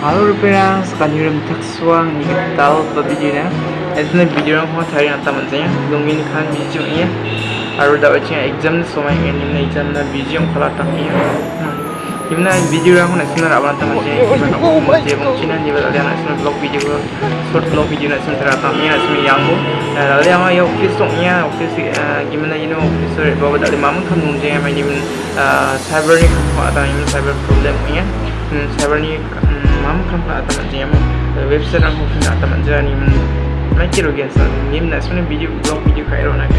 Halo Rupiah, sekarang juga minta suang ingin tahu perbedaan. Itu nih video yang mau cari nanti menjadi lungin kan video ini. Harus dapat cek exam semua ini exam na video yang kalau tak ini. Gimana video orang nak sebenarnya apa nanti macam gimana? Aku mau mau cina dia berada nak sebenarnya vlog video vlog nak sebenarnya tak ni nak sebenarnya yang bu. Lalu yang mana office tu ni office gimana you know officer bawa dari mana kan mungkin yang macam cyber ni kan ada yang cyber problem ni. Cyber ni kan pak atau macam yang website ang hufin atau macam ni men macam tu kan ni men sebenarnya video blog video kaya orang nak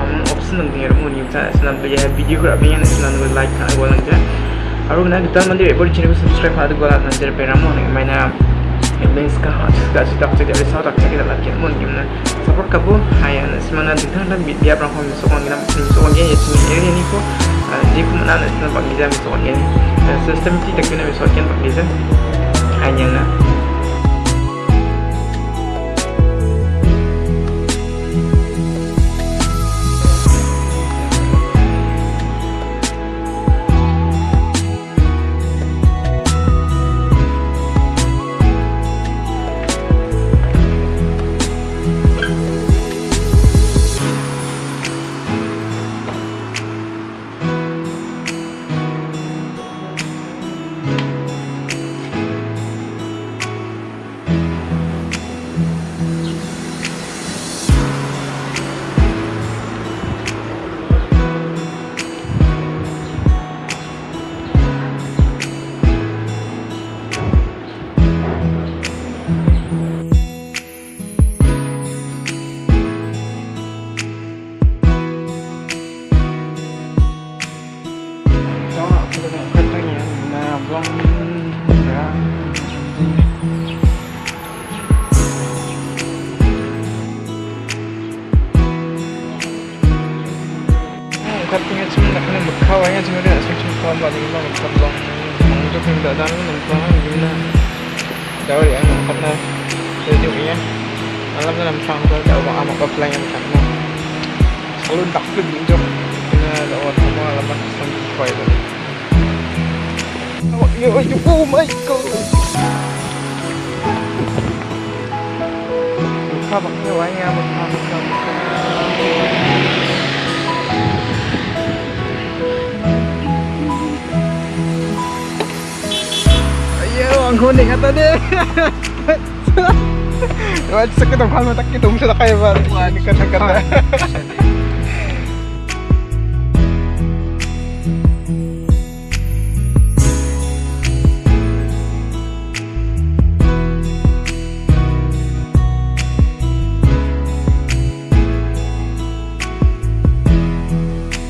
am option nang dengar mu ni macam sebenarnya video kerap ni sebenarnya like kan gua nang Aru na kita mandi report channel subscribe pada gua ramu ni mana links ka hat ka sita ka jadi sa tak kita lagi mun gimana support ka bu haya na semana kita nak dia pernah kami so kami nak so kami ya sini area ni ko di ko mana na pak 같은 경우는 하는 무카와 해야지면 아침쯤 또한 마디 이만 못한다. 무조건 나다는 남편은 유나 저리 안 갔나? sejuknya malam dalam sangkal kalau mau amak apply yang sama selalu takut làm dengan lewat semua alamat sampai kau itu oh iya oh my god Hãy subscribe cho kênh Ghiền Mì Gõ Để không bỏ lỡ những video hấp dẫn kata dia. Wah, sakit ang kalma tak kita umsa kaya ba? Wani ka na kata.